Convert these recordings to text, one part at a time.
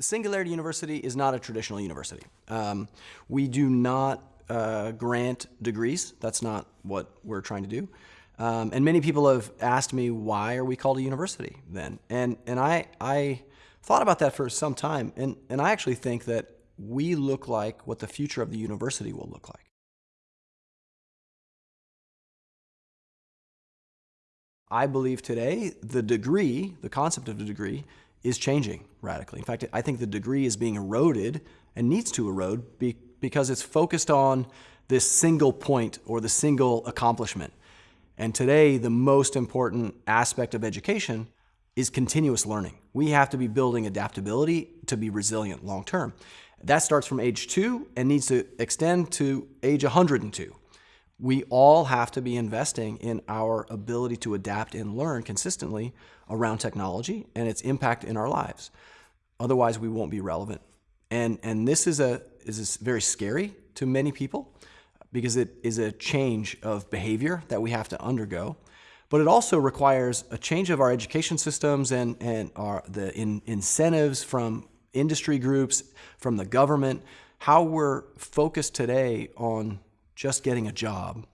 Singularity University is not a traditional university. Um, we do not uh, grant degrees. That's not what we're trying to do. Um, and many people have asked me, why are we called a university then? And, and I, I thought about that for some time, and, and I actually think that we look like what the future of the university will look like. I believe today the degree, the concept of the degree, is changing radically. In fact, I think the degree is being eroded and needs to erode be, because it's focused on this single point or the single accomplishment. And today, the most important aspect of education is continuous learning. We have to be building adaptability to be resilient long term. That starts from age two and needs to extend to age 102. We all have to be investing in our ability to adapt and learn consistently around technology and its impact in our lives. Otherwise, we won't be relevant. And, and this is, a, is a very scary to many people because it is a change of behavior that we have to undergo. But it also requires a change of our education systems and, and our, the in, incentives from industry groups, from the government, how we're focused today on just getting a job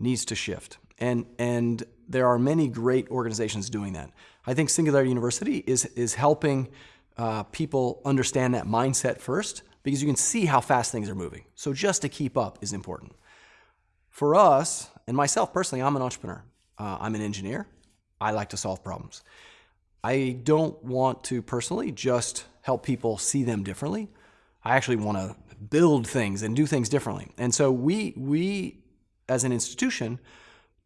needs to shift. And, and there are many great organizations doing that. I think Singularity University is, is helping uh, people understand that mindset first because you can see how fast things are moving. So just to keep up is important. For us, and myself personally, I'm an entrepreneur. Uh, I'm an engineer. I like to solve problems. I don't want to personally just help people see them differently. I actually want to build things and do things differently. And so we, we as an institution,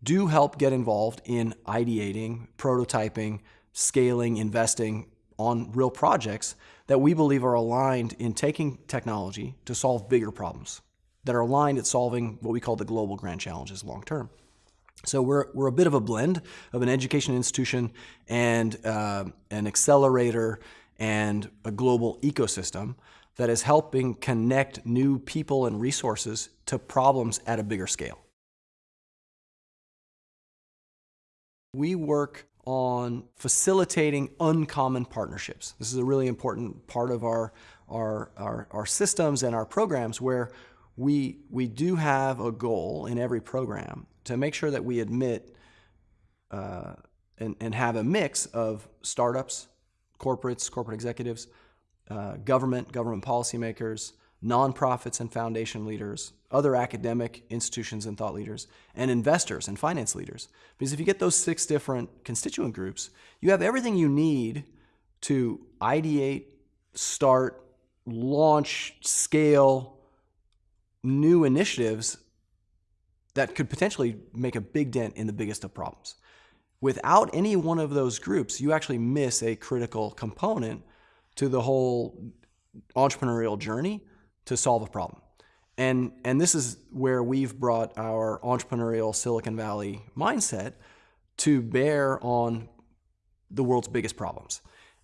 do help get involved in ideating, prototyping, scaling, investing on real projects that we believe are aligned in taking technology to solve bigger problems, that are aligned at solving what we call the global grand challenges long term. So we're, we're a bit of a blend of an education institution and uh, an accelerator and a global ecosystem that is helping connect new people and resources to problems at a bigger scale. We work on facilitating uncommon partnerships. This is a really important part of our, our, our, our, systems and our programs where we, we do have a goal in every program to make sure that we admit uh, and, and have a mix of startups, corporates, corporate executives, uh, government, government policymakers, nonprofits and foundation leaders, other academic institutions and thought leaders, and investors and finance leaders. Because if you get those six different constituent groups, you have everything you need to ideate, start, launch, scale new initiatives that could potentially make a big dent in the biggest of problems. Without any one of those groups, you actually miss a critical component to the whole entrepreneurial journey to solve a problem. And, and this is where we've brought our entrepreneurial Silicon Valley mindset to bear on the world's biggest problems.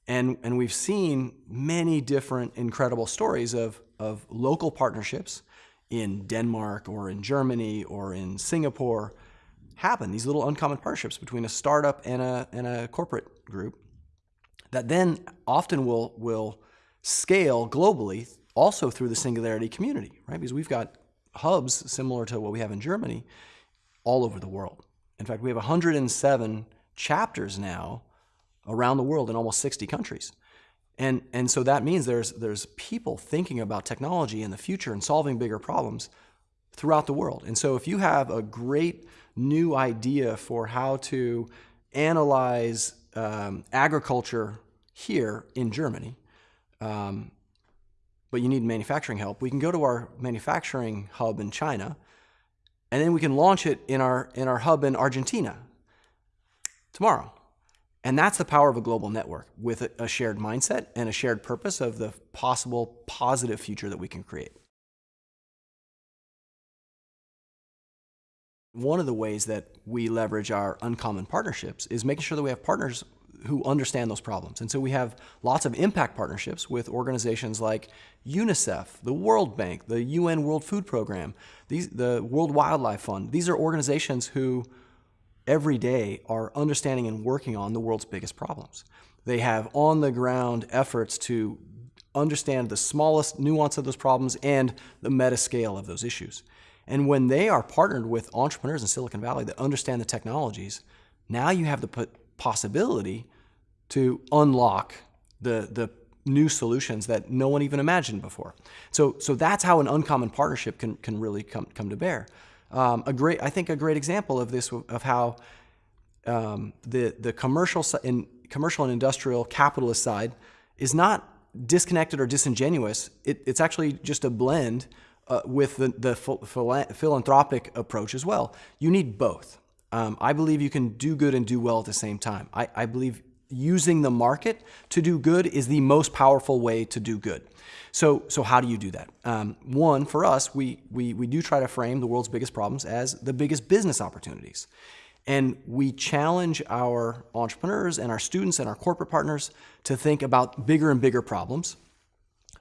And, and we've seen many different incredible stories of, of local partnerships in Denmark or in Germany or in Singapore happen, these little uncommon partnerships between a startup and a, and a corporate group that then often will, will scale globally also through the Singularity community, right? Because we've got hubs similar to what we have in Germany all over the world. In fact, we have 107 chapters now around the world in almost 60 countries. And, and so that means there's, there's people thinking about technology in the future and solving bigger problems throughout the world. And so if you have a great new idea for how to analyze um, agriculture here in Germany, um, but you need manufacturing help, we can go to our manufacturing hub in China, and then we can launch it in our, in our hub in Argentina tomorrow. And that's the power of a global network with a shared mindset and a shared purpose of the possible positive future that we can create. One of the ways that we leverage our uncommon partnerships is making sure that we have partners who understand those problems. And so we have lots of impact partnerships with organizations like UNICEF, the World Bank, the UN World Food Program, these, the World Wildlife Fund. These are organizations who every day are understanding and working on the world's biggest problems. They have on the ground efforts to understand the smallest nuance of those problems and the meta scale of those issues. And when they are partnered with entrepreneurs in Silicon Valley that understand the technologies, now you have the possibility to unlock the, the new solutions that no one even imagined before. So, so that's how an uncommon partnership can, can really come, come to bear. Um, a great, I think a great example of this, of how um, the, the commercial, in, commercial and industrial capitalist side is not disconnected or disingenuous. It, it's actually just a blend uh, with the, the philanthropic approach as well. You need both. Um, I believe you can do good and do well at the same time. I, I believe using the market to do good is the most powerful way to do good. So, so how do you do that? Um, one, for us, we, we, we do try to frame the world's biggest problems as the biggest business opportunities. And we challenge our entrepreneurs and our students and our corporate partners to think about bigger and bigger problems,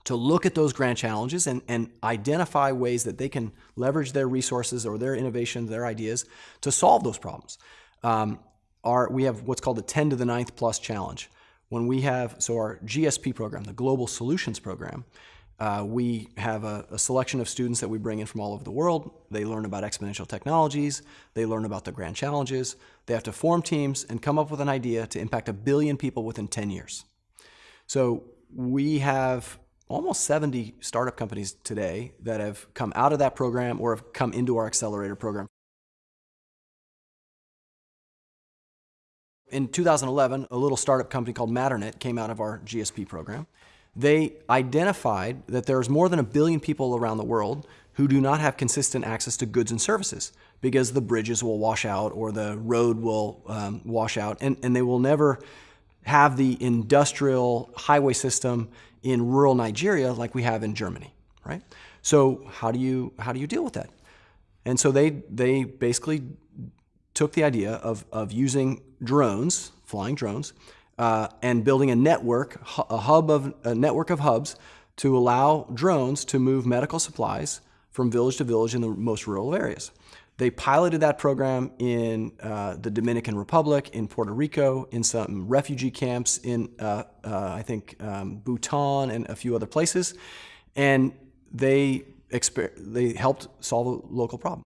to look at those grand challenges and, and identify ways that they can leverage their resources or their innovations, their ideas to solve those problems. Um, our, we have what's called the 10 to the ninth plus challenge. When we have, so our GSP program, the Global Solutions Program, uh, we have a, a, selection of students that we bring in from all over the world. They learn about exponential technologies. They learn about the grand challenges. They have to form teams and come up with an idea to impact a billion people within 10 years. So we have almost 70 startup companies today that have come out of that program or have come into our accelerator program. In 2011, a little startup company called Matternet came out of our GSP program they identified that there's more than a billion people around the world who do not have consistent access to goods and services because the bridges will wash out or the road will um, wash out and, and they will never have the industrial highway system in rural Nigeria like we have in Germany, right? So how do you, how do you deal with that? And so they, they basically took the idea of, of using drones, flying drones, uh, and building a network, a hub of a network of hubs to allow drones to move medical supplies from village to village in the most rural areas. They piloted that program in uh, the Dominican Republic, in Puerto Rico, in some refugee camps in, uh, uh I think, um, Bhutan and a few other places. And they, they helped solve a local problem.